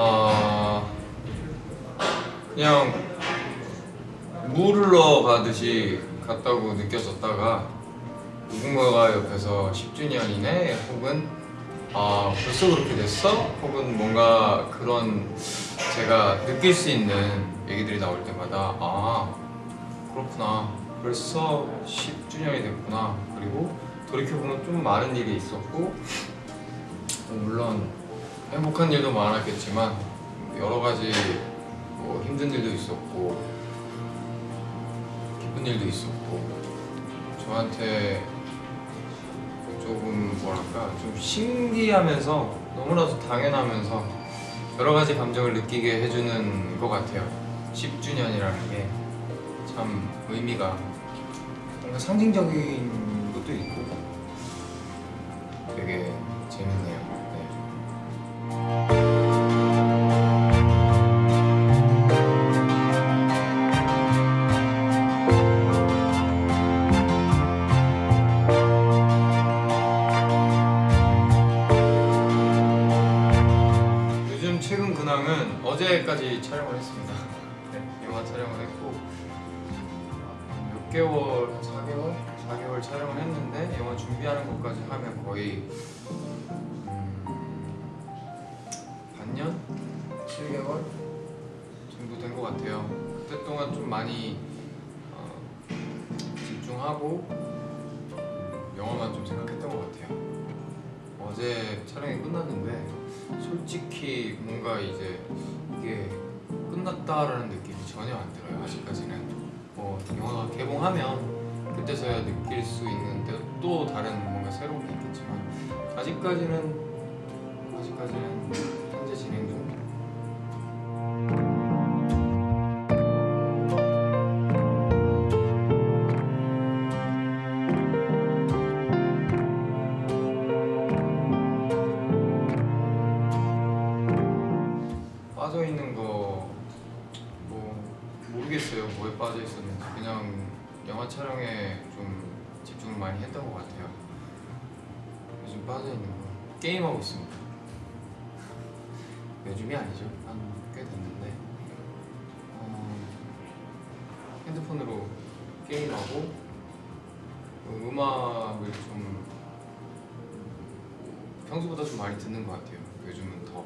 어, 그냥 물을 넣어 가듯이 갔다고 느껴졌다가 누군가가 옆에서 10주년이네 혹은 아 벌써 그렇게 됐어? 혹은 뭔가 그런 제가 느낄 수 있는 얘기들이 나올 때마다 아 그렇구나 벌써 10주년이 됐구나 그리고 돌이켜보면 좀 많은 일이 있었고 어, 물론 행복한 일도 많았겠지만 여러 가지 뭐 힘든 일도 있었고 기쁜 일도 있었고 저한테 조금 뭐랄까 좀 신기하면서 너무나도 당연하면서 여러 가지 감정을 느끼게 해주는 것 같아요. 10주년이라는 게 참 의미가 뭔가 상징적인 것도 있고 되게 재밌네요 최근 근황은 어제까지 촬영을 했습니다. 네, 영화 촬영을 했고 몇 개월, 4개월? 4개월 촬영을 했는데 영화 준비하는 것까지 하면 거의 음, 반년? 7개월 정도 된 것 같아요. 그때 동안 좀 많이 어, 집중하고 영화만 좀 생각했던 것 같아요. 어제 촬영이 끝났는데 솔직히 뭔가 이제 이게 끝났다라는 느낌이 전혀 안 들어요 아직까지는. 뭐 영화가 개봉하면 그때서야 느낄 수 있는 또- 또 다른 뭔가 새로운 게 있겠지만 아직까지는 아직까지는 모르겠어요. 뭐에 빠져 있었는지. 그냥 영화 촬영에 좀 집중을 많이 했던 것 같아요. 요즘 빠져 있는 거. 게임 하고 있습니다. 요즘이 아니죠. 한 꽤 됐는데. 어, 핸드폰으로 게임하고 그 음악을 좀 평소보다 좀 많이 듣는 것 같아요. 요즘은 더